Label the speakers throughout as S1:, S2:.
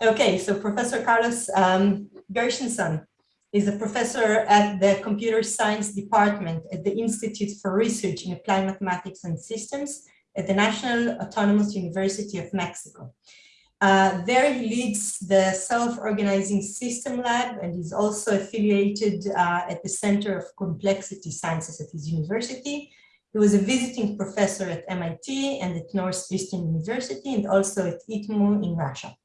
S1: Okay, so Professor Carlos um, Gershenson is a professor at the Computer Science Department at the Institute for Research in Applied Mathematics and Systems at the National Autonomous University of Mexico. Uh, there he leads the Self-Organizing System Lab and is also affiliated uh, at the Center of Complexity Sciences at his university. He was a visiting professor at MIT and at Northeastern University and also at ITMO in Russia.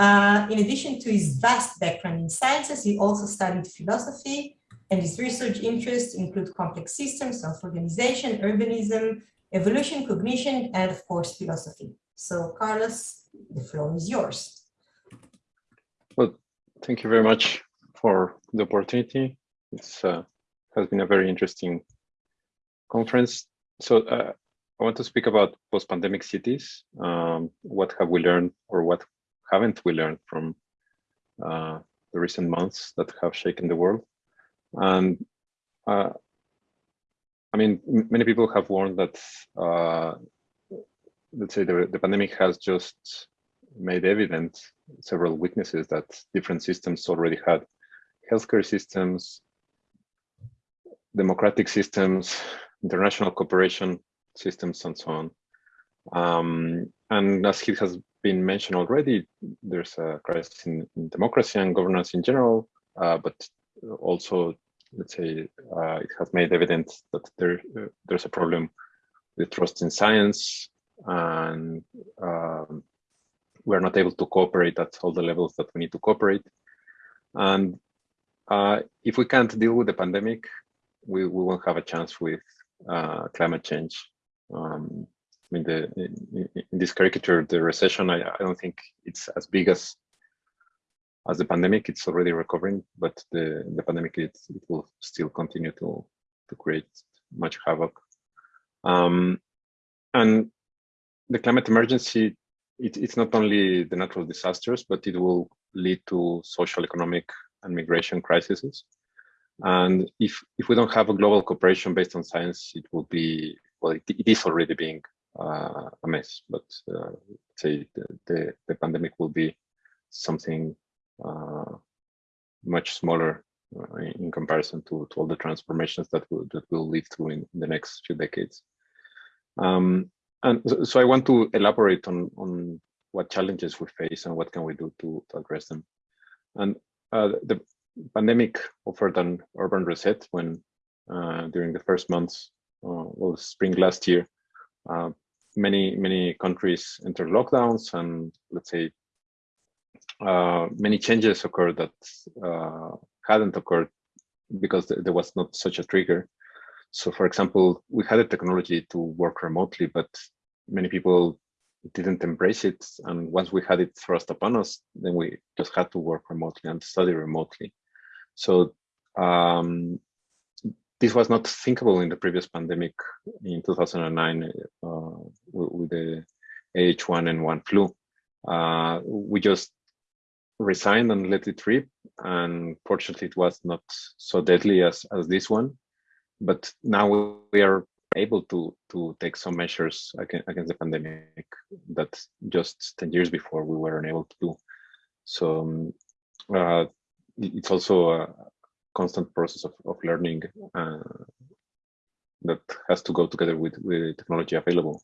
S1: Uh, in addition to his vast background in sciences, he also studied philosophy and his research interests include complex systems, self-organization, urbanism, evolution, cognition, and of course, philosophy. So Carlos, the floor is yours.
S2: Well, thank you very much for the opportunity. It's uh, has been a very interesting conference. So uh, I want to speak about post-pandemic cities. Um, what have we learned or what haven't we learned from uh, the recent months that have shaken the world? And uh, I mean, many people have warned that, uh, let's say the, the pandemic has just made evident several weaknesses that different systems already had. Healthcare systems, democratic systems, international cooperation systems, and so on. Um, and as it has been mentioned already, there's a crisis in, in democracy and governance in general, uh, but also, let's say, uh, it has made evident that there uh, there's a problem with trust in science, and um, we're not able to cooperate at all the levels that we need to cooperate. And uh, if we can't deal with the pandemic, we, we won't have a chance with uh, climate change. Um, I mean, the, in, this caricature, the recession, I, I don't think it's as big as as the pandemic. It's already recovering, but the, the pandemic, it, it will still continue to, to create much havoc. Um, and the climate emergency, it, it's not only the natural disasters, but it will lead to social, economic, and migration crises. And if if we don't have a global cooperation based on science, it will be well, it, it is already being uh, a mess. But uh, say the, the, the pandemic will be something uh, much smaller uh, in comparison to, to all the transformations that will that will live through in the next few decades. Um, and so, I want to elaborate on on what challenges we face and what can we do to, to address them. And uh, the pandemic offered an urban reset when uh, during the first months well spring last year uh, many many countries entered lockdowns and let's say uh, many changes occurred that uh, hadn't occurred because th there was not such a trigger. So for example we had a technology to work remotely but many people didn't embrace it. And once we had it thrust upon us then we just had to work remotely and study remotely. So um, this was not thinkable in the previous pandemic in 2009 uh, with the H1N1 flu. Uh, we just resigned and let it rip. And fortunately, it was not so deadly as, as this one. But now we are able to, to take some measures against the pandemic that just 10 years before we were unable to do. So um, uh, it's also a constant process of, of learning uh, that has to go together with, with technology available.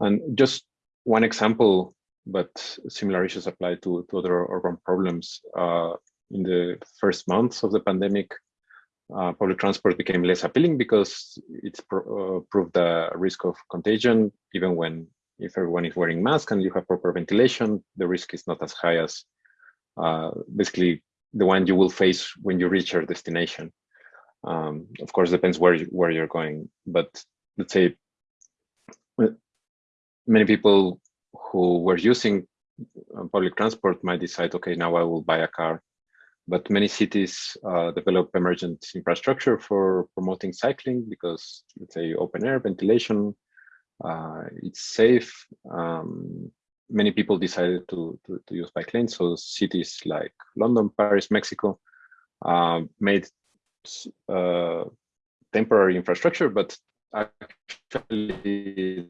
S2: And just one example, but similar issues apply to, to other urban problems. Uh, in the first months of the pandemic, uh, public transport became less appealing because it's uh, proved the risk of contagion, even when if everyone is wearing masks and you have proper ventilation, the risk is not as high as uh, basically the one you will face when you reach your destination. Um, of course, depends where you, where you're going, but let's say many people who were using uh, public transport might decide, okay, now I will buy a car. But many cities uh, develop emergent infrastructure for promoting cycling because, let's say, open air ventilation, uh, it's safe. Um, many people decided to, to, to, use bike lanes. So cities like London, Paris, Mexico uh, made uh, temporary infrastructure, but actually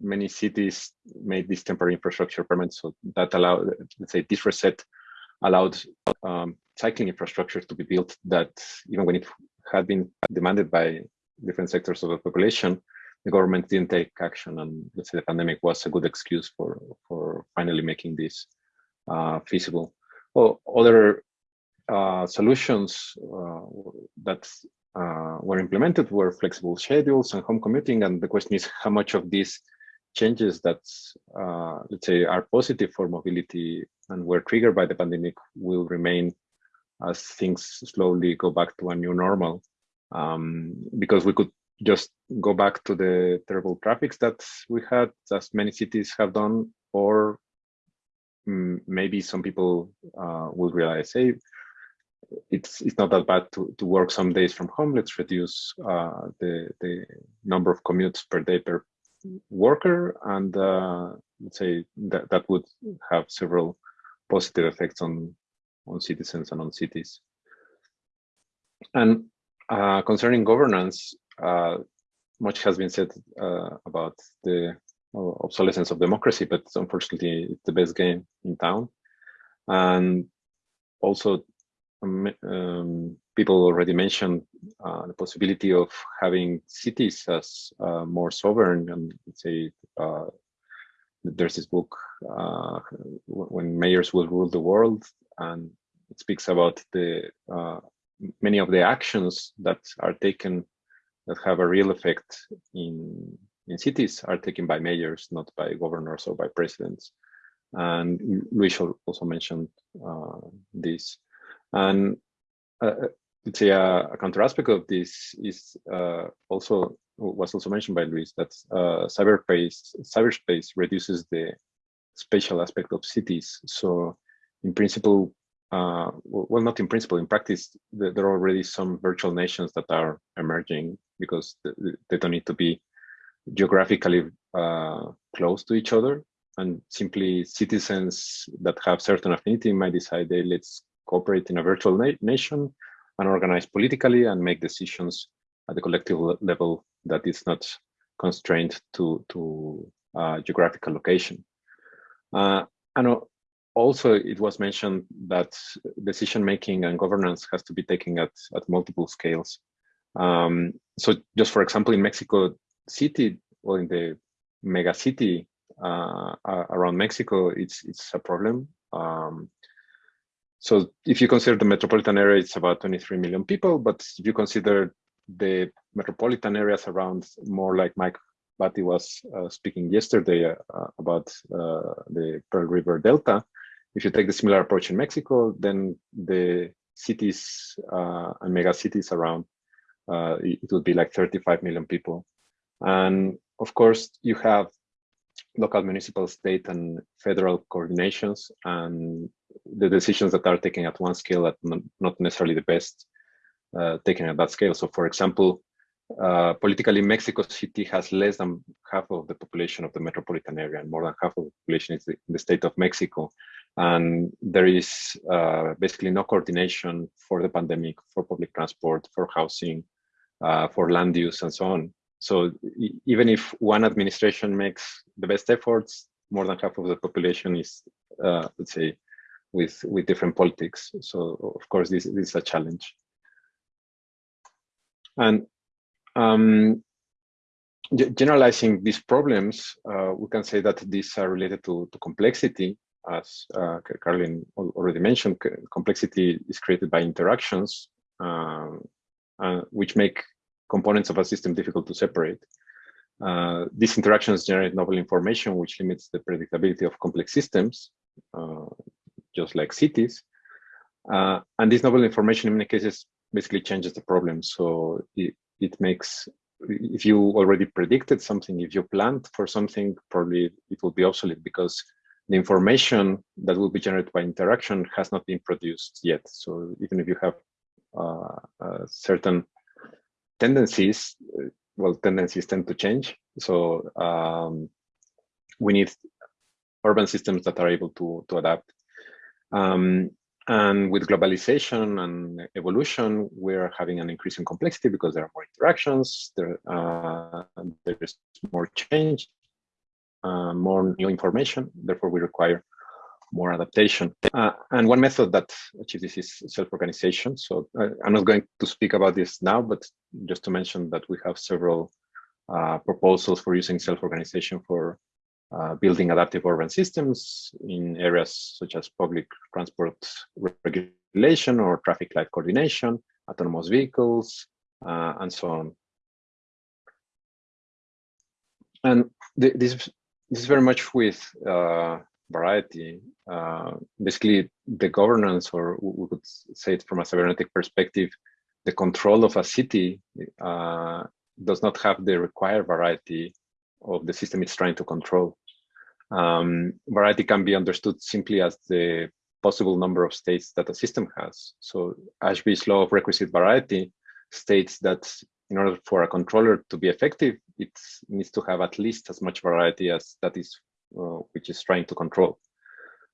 S2: many cities made this temporary infrastructure permanent. So that allowed, let's say this reset allowed um, cycling infrastructure to be built that even when it had been demanded by different sectors of the population, the government didn't take action. And let's say the pandemic was a good excuse for, for finally making this uh, feasible. Well, other uh, solutions uh, that uh, were implemented were flexible schedules and home commuting. And the question is how much of these changes that, uh, let's say, are positive for mobility and were triggered by the pandemic will remain as things slowly go back to a new normal. Um, because we could just go back to the terrible traffics that we had, as many cities have done, or mm, maybe some people uh, will realize, hey, it's it's not that bad to, to work some days from home. Let's reduce uh, the the number of commutes per day per worker, and uh, let's say that that would have several positive effects on on citizens and on cities. And uh, concerning governance, much has been said uh, about the obsolescence of democracy, but unfortunately, it's the best game in town. And also um, um, people already mentioned uh, the possibility of having cities as uh, more sovereign and let's say uh, there's this book uh, when mayors will rule the world and it speaks about the uh, many of the actions that are taken that have a real effect in in cities are taken by mayors not by governors or by presidents and Luis also mentioned uh, this and uh, uh, let's say a, a, counter aspect of this is uh, also was also mentioned by Luis that uh, cyberspace cyberspace reduces the spatial aspect of cities. So in principle, uh, well, not in principle, in practice, there are already some virtual nations that are emerging because they don't need to be geographically uh, close to each other and simply citizens that have certain affinity might decide, hey, let's cooperate in a virtual na nation and organize politically and make decisions at the collective level that is not constrained to, to uh, geographical location. Uh, and also it was mentioned that decision making and governance has to be taken at, at multiple scales. Um, so just for example, in Mexico City, or in the mega city uh, around Mexico, it's, it's a problem. Um, so if you consider the metropolitan area, it's about 23 million people. But if you consider the metropolitan areas around more like Mike Batty was uh, speaking yesterday uh, about uh, the Pearl River Delta, if you take the similar approach in Mexico, then the cities uh, and mega cities around, uh, it would be like 35 million people. And of course, you have local, municipal, state, and federal coordinations, and the decisions that are taken at one scale are not necessarily the best uh, taken at that scale. So, for example, uh, politically, Mexico City has less than half of the population of the metropolitan area, and more than half of the population is the, in the state of Mexico. And there is uh, basically no coordination for the pandemic, for public transport, for housing, uh, for land use, and so on. So even if one administration makes the best efforts, more than half of the population is, uh, let's say, with with different politics. So of course, this, this is a challenge. And um, generalizing these problems, uh, we can say that these are related to, to complexity. As uh, already mentioned, complexity is created by interactions, uh, which make components of a system difficult to separate. Uh, these interactions generate novel information, which limits the predictability of complex systems, uh, just like cities. Uh, and this novel information in many cases basically changes the problem. So it, it makes, if you already predicted something, if you planned for something, probably it will be obsolete because the information that will be generated by interaction has not been produced yet. So even if you have uh, certain tendencies, well, tendencies tend to change. So um, we need urban systems that are able to, to adapt. Um, and with globalization and evolution, we're having an increase in complexity because there are more interactions, there, uh, there's more change. uh, more new information. Therefore, we require more adaptation. Uh, and one method that achieves this is self-organization. So uh, I'm not going to speak about this now, but just to mention that we have several uh, proposals for using self-organization for uh, building adaptive urban systems in areas such as public transport regulation or traffic light coordination, autonomous vehicles, uh, and so on. And th this, this is very much with uh, variety. Uh, basically, the governance, or we could say it from a cybernetic perspective, the control of a city uh, does not have the required variety of the system it's trying to control. Um, variety can be understood simply as the possible number of states that a system has. So Ashby's law of requisite variety states that in order for a controller to be effective, it needs to have at least as much variety as that is uh, which is trying to control.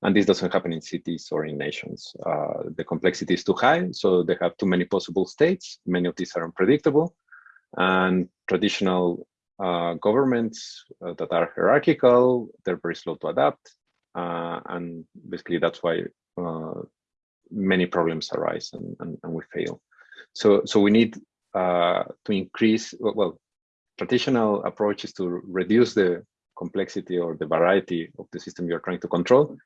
S2: And this doesn't happen in cities or in nations. Uh, the complexity is too high, so they have too many possible states. Many of these are unpredictable. And traditional uh, governments uh, that are hierarchical, they're very slow to adapt. Uh, and basically that's why uh, many problems arise and, and, and, we fail. So, so we need to increase, well, traditional approach is to reduce the complexity or the variety of the system you're trying to control.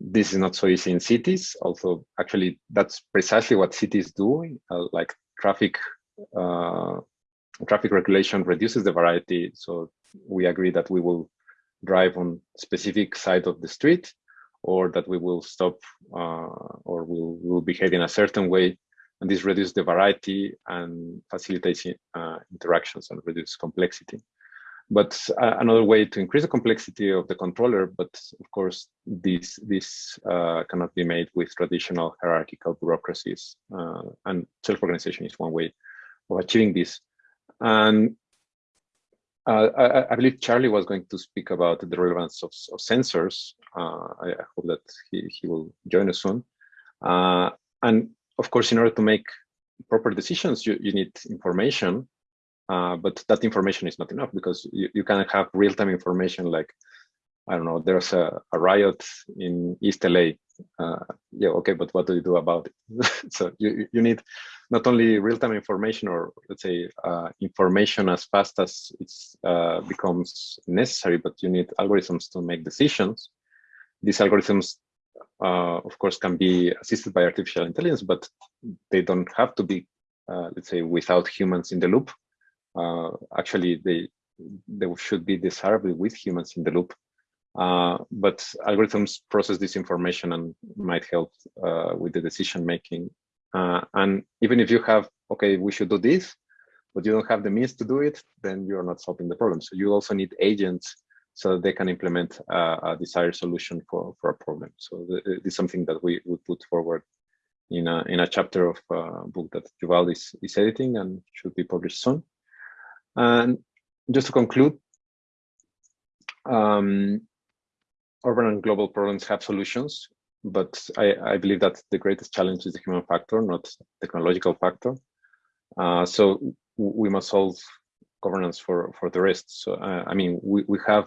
S2: This is not so easy in cities. Also, actually, that's precisely what cities do. Uh, like traffic, uh, traffic regulation reduces the variety. So we agree that we will drive on specific side of the street, or that we will stop, uh, or will will behave in a certain way, and this reduces the variety and facilitates uh, interactions and reduce complexity. But uh, another way to increase the complexity of the controller, but of course, this, this uh, cannot be made with traditional hierarchical bureaucracies. Uh, and self-organization is one way of achieving this. And uh, I, I, believe Charlie was going to speak about the relevance of, of sensors. Uh, I, I, hope that he, he will join us soon. Uh, and of course, in order to make proper decisions, you, you need information. Uh, but that information is not enough because you, you can have real-time information like, I don't know, there's a, a riot in East LA. Uh, yeah, okay, but what do you do about it? so you, you need not only real-time information or let's say uh, information as fast as it uh, becomes necessary, but you need algorithms to make decisions. These algorithms, uh, of course, can be assisted by artificial intelligence, but they don't have to be, uh, let's say, without humans in the loop uh, actually they they should be desirable with humans in the loop. Uh, but algorithms process this information and might help uh, with the decision making. Uh, and even if you have, okay, we should do this, but you don't have the means to do it, then you're not solving the problem. So you also need agents so they can implement a desired solution for, for a problem. So this is something that we would put forward in a, in a chapter of a book that Yuval is, is editing and should be published soon. And just to conclude, um, urban and global problems have solutions, but I, I, believe that the greatest challenge is the human factor, not technological factor. Uh, so we must solve governance for, for the rest. So, uh, I mean, we, we have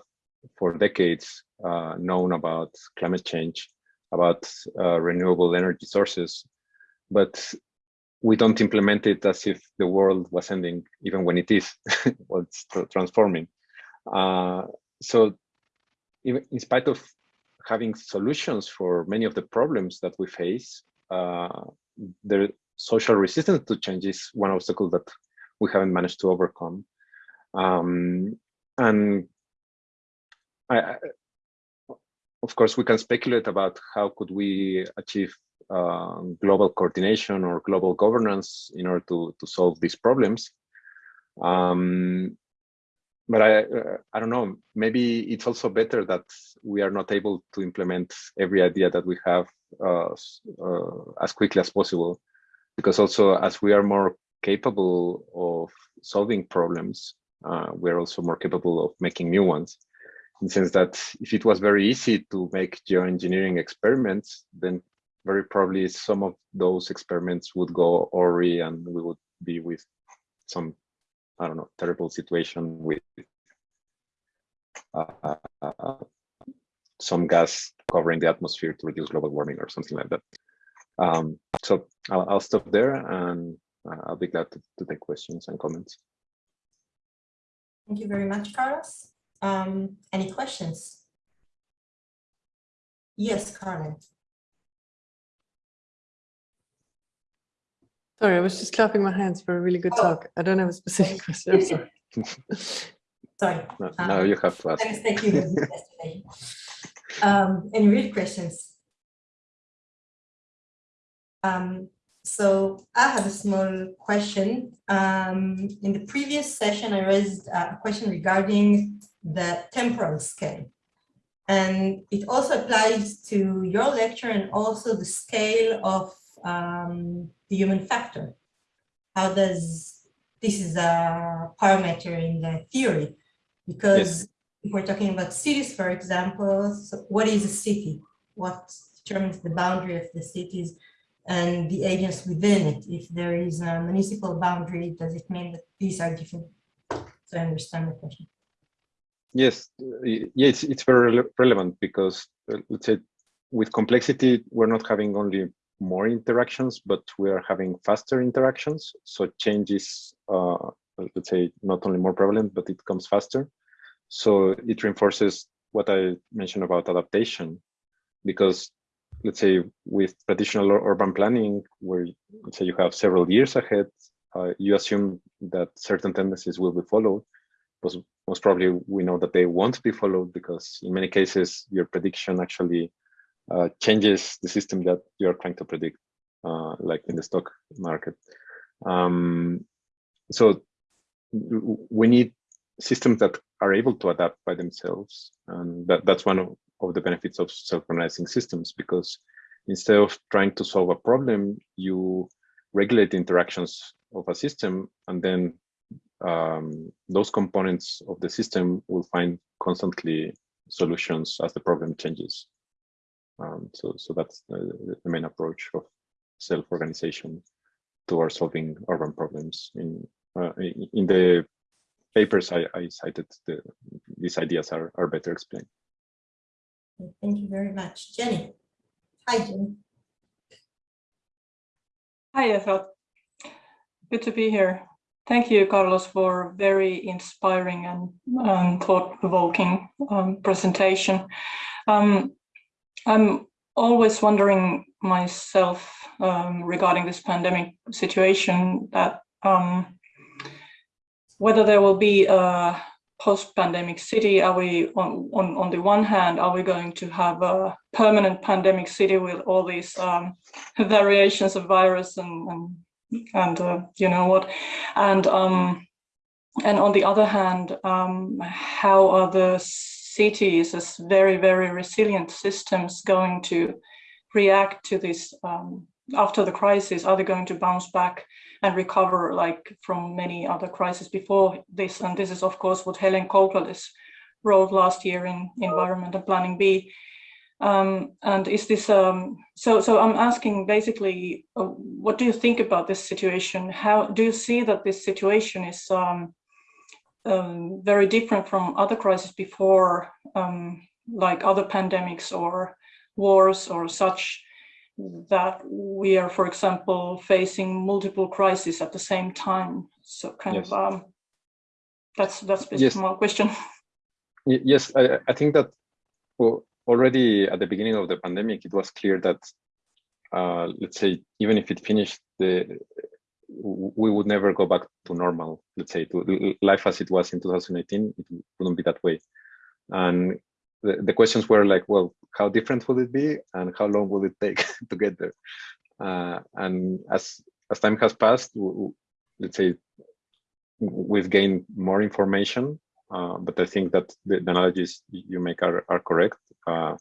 S2: for decades uh, known about climate change, about uh, renewable energy sources, but we don't implement it as if the world was ending, even when it is, well, it's transforming. Uh, so in spite of having solutions for many of the problems that we face, uh, the social resistance to change is one obstacle that we haven't managed to overcome. Um, and I, of course, we can speculate about how could we achieve uh, global coordination or global governance in order to, to solve these problems. Um, but I, uh, I don't know, maybe it's also better that we are not able to implement every idea that we have uh, uh as quickly as possible, because also as we are more capable of solving problems, uh, we're also more capable of making new ones. In the sense that if it was very easy to make geoengineering experiments, then very probably some of those experiments would go awry and we would be with some, I don't know, terrible situation with some gas covering the atmosphere to reduce global warming or something like that. Um, so I'll, I'll, stop there and uh, I'll be glad to, to, take questions and comments.
S1: Thank you very much, Carlos. Um, any questions? Yes, Carmen.
S3: Sorry, I was just clapping my hands for a really good oh. talk. I don't have a specific question. I'm sorry.
S1: sorry.
S2: No, um, no, you have to ask.
S1: Thanks, thank you yesterday. Um, any real questions? Um, so I have a small question. Um, in the previous session, I raised a question regarding the temporal scale. And it also applies to your lecture and also the scale of um, the human factor. How does, this is a parameter in the theory, because yes. If we're talking about cities, for example, so what is a city? What determines the boundary of the cities and the agents within it? If there is a municipal boundary, does it mean that these are different? So I understand the question.
S2: Yes, yes, it's very relevant because uh, let's say with complexity, we're not having only more interactions, but we are having faster interactions. So change is, uh, let's say, not only more prevalent, but it comes faster. So it reinforces what I mentioned about adaptation, because let's say with traditional urban planning, where let's say you have several years ahead, uh, you assume that certain tendencies will be followed. But most probably we know that they won't be followed because in many cases your prediction actually uh, changes the system that you're trying to predict, uh, like in the stock market. Um, so we need systems that are able to adapt by themselves. And that, that's one of, of the benefits of self-organizing systems, because instead of trying to solve a problem, you regulate the interactions of a system, and then um, those components of the system will find constantly solutions as the problem changes. Um, so, so that's the, the main approach of self-organization towards solving urban problems. In uh, in the papers I, I cited, the, these ideas are, are better explained.
S1: Thank you very much. Jenny. Hi, Jenny.
S4: Hi, Ethel. Good to be here. Thank you, Carlos, for very inspiring and um, thought-provoking um, presentation. Um, I'm always wondering myself um, regarding this pandemic situation that um, whether there will be a post-pandemic city, are we on, on, on the one hand, are we going to have a permanent pandemic city with all these um, variations of virus and, and, and uh, you know what, and um, and on the other hand, um, how are the cities as very, very resilient systems going to react to this um, after the crisis? Are they going to bounce back and recover like from many other crises before this? And this is, of course, what Helen Couclelis wrote last year in Environment and Planning B. Um, and is this, um, so, so I'm asking basically, uh, what do you think about this situation? How do you see that this situation is um, um, very different from other crises before, um, like other pandemics or wars or such, that we are, for example, facing multiple crises at the same time. So kind yes. of, um, that's that's basically yes. my question.
S2: Yes, I, I think that well, already at the beginning of the pandemic, it was clear that, uh, let's say, even if it finished the we would never go back to normal, let's say, to life as it was in 2018, it wouldn't be that way. And the, the questions were like, well, how different will it be and how long will it take to get there? Uh, and as, as time has passed, let's say, we've gained more information, uh, but I think that the, the analogies you make are, are correct. Uh,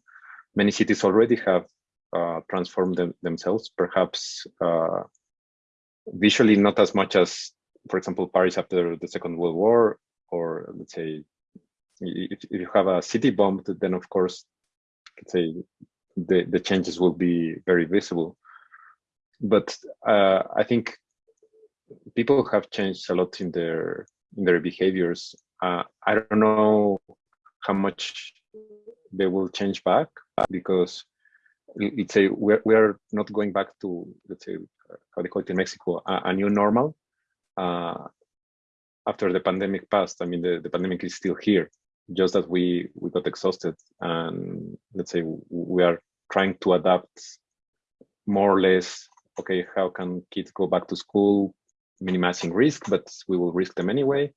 S2: many cities already have uh, transformed them, themselves, perhaps uh, visually not as much as, for example, Paris after the Second World War, or let's say, if, if you have a city bombed, then of course, let's say, the, the changes will be very visible. But uh, I think people have changed a lot in their in their behaviors. Uh, I don't know how much they will change back because let's say we're, we're not going back to let's say how they call it in Mexico a, a new normal uh, after the pandemic passed. I mean the, the pandemic is still here, just that we we got exhausted and let's say we are trying to adapt more or less. Okay, how can kids go back to school, minimizing risk, but we will risk them anyway.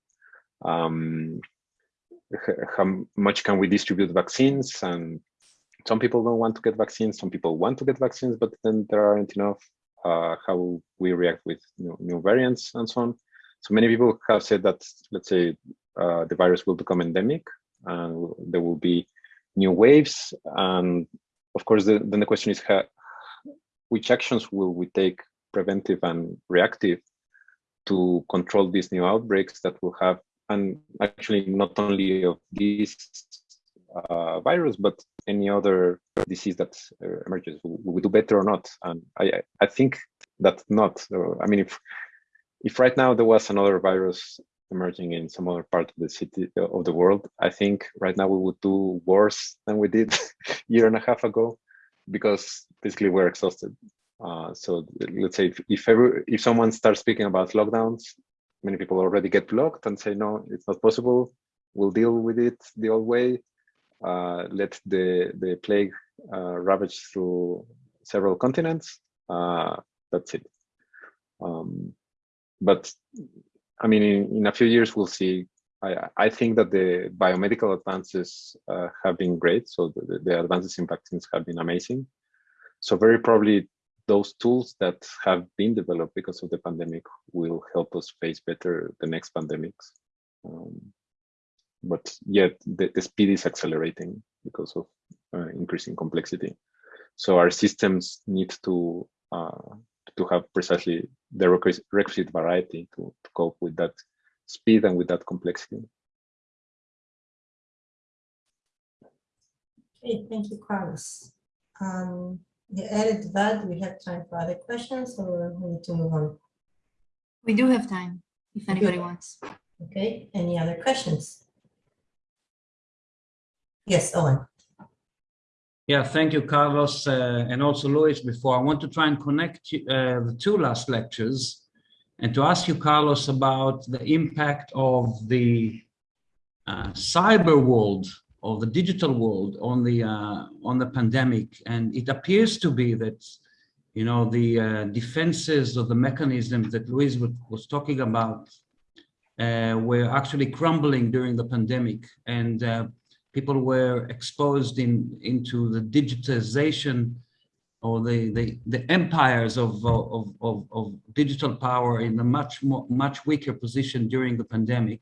S2: Um, how much can we distribute vaccines and some people don't want to get vaccines some people want to get vaccines but then there aren't enough uh, how we react with new, new, variants and so on so many people have said that let's say uh, the virus will become endemic and there will be new waves and of course the, then the question is how, which actions will we take preventive and reactive to control these new outbreaks that will have and actually not only of this uh, virus, but any other disease that uh, emerges. Will we do better or not? And I, I think that not. I mean, if if right now there was another virus emerging in some other part of the city of the world, I think right now we would do worse than we did a year and a half ago, because basically we're exhausted. Uh, so let's say if if, ever, if someone starts speaking about lockdowns, many people already get blocked and say, no, it's not possible. We'll deal with it the old way. Uh, let the, the plague uh, ravage through several continents. Uh, that's it. Um, but I mean, in, in, a few years, we'll see. I, I think that the biomedical advances uh, have been great. So the, the advances in vaccines have been amazing. So very probably those tools that have been developed because of the pandemic will help us face better the next pandemics. Um, but yet the, the, speed is accelerating because of uh, increasing complexity. So our systems need to uh, to have precisely the requisite variety to, to cope with that speed and with that complexity.
S1: Okay, thank you, Carlos. Um, the added that we have time for other questions or we need to move on?
S5: We do have time if anybody wants.
S1: Okay, any other questions? Yes, Owen.
S6: Yeah, thank you, Carlos, uh, and also Luis. Before I want to try and connect uh, the two last lectures and to ask you, Carlos, about the impact of the uh, cyber world of the digital world on the uh, on the pandemic, and it appears to be that you know the uh, defenses of the mechanisms that Luis was talking about uh, were actually crumbling during the pandemic, and people were exposed in into the digitization or the the, the empires of, of, of, of digital power in a much more much weaker position during the pandemic,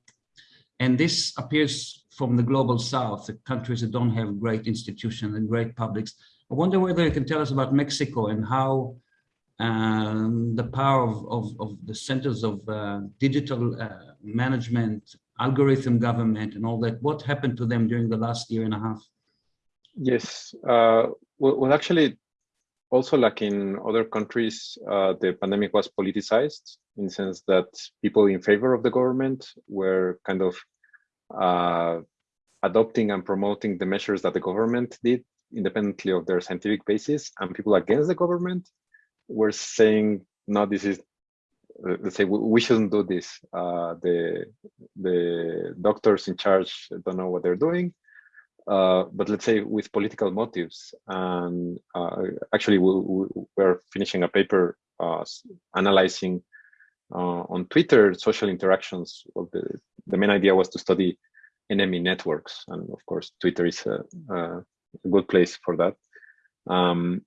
S6: and this appears from the global south, the countries that don't have great institutions and great publics. I wonder whether you can tell us about Mexico and how um, the power of, of, of, the centers of uh, digital uh, management, algorithm government and all that, what happened to them during the last year and a half?
S2: Yes, uh, well, actually, also like in other countries, uh, the pandemic was politicized in the sense that people in favor of the government were kind of uh, adopting and promoting the measures that the government did independently of their scientific basis and people against the government were saying no this is let's say we shouldn't do this uh, the the doctors in charge don't know what they're doing uh, but let's say with political motives and uh, actually we, we're finishing a paper uh, analyzing uh, on Twitter, social interactions. The, the main idea was to study enemy networks. And of course, Twitter is a, a good place for that. Um,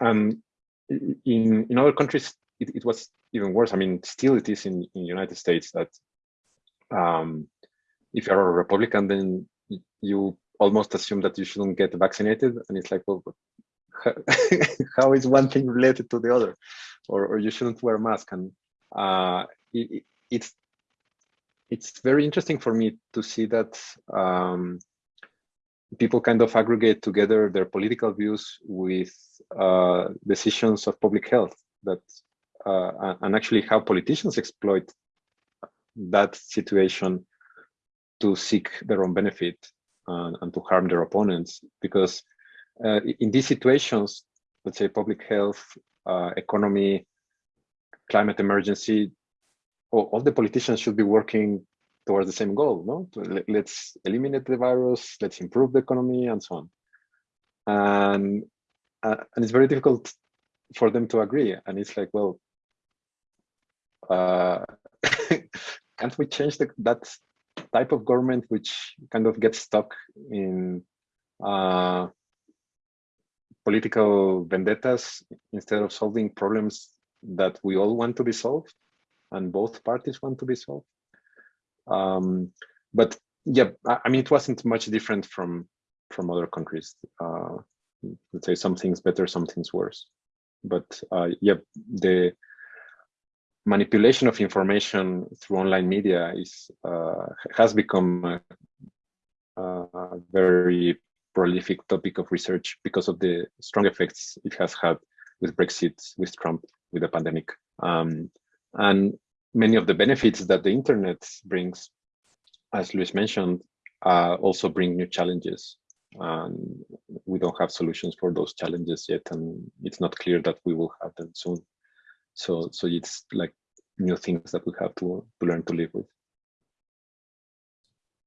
S2: and in, in other countries, it, it, was even worse. I mean, still it is in, in United States that um, if you're a Republican, then you almost assume that you shouldn't get vaccinated. And it's like, well, how is one thing related to the other? Or, or you shouldn't wear a mask. And uh, it, it's it's very interesting for me to see that um, people kind of aggregate together their political views with uh, decisions of public health that uh, and actually how politicians exploit that situation to seek their own benefit and, and to harm their opponents because uh, in these situations, let's say public health, uh, economy, climate emergency, all, all, the politicians should be working towards the same goal, no? Let's eliminate the virus, let's improve the economy and so on. And, uh, and it's very difficult for them to agree. And it's like, well, uh, can't we change the, that type of government which kind of gets stuck in uh, political vendettas instead of solving problems that we all want to be solved and both parties want to be solved. Um, but yeah, I mean, it wasn't much different from from other countries. Uh, let's say some things better, some things worse. But uh, yeah, the manipulation of information through online media is uh, has become a, a, very prolific topic of research because of the strong effects it has had with Brexit, with Trump, with the pandemic, um, and many of the benefits that the internet brings, as Luis mentioned, uh, also bring new challenges. And we don't have solutions for those challenges yet, and it's not clear that we will have them soon. So, so it's like new things that we have to, to learn to live with.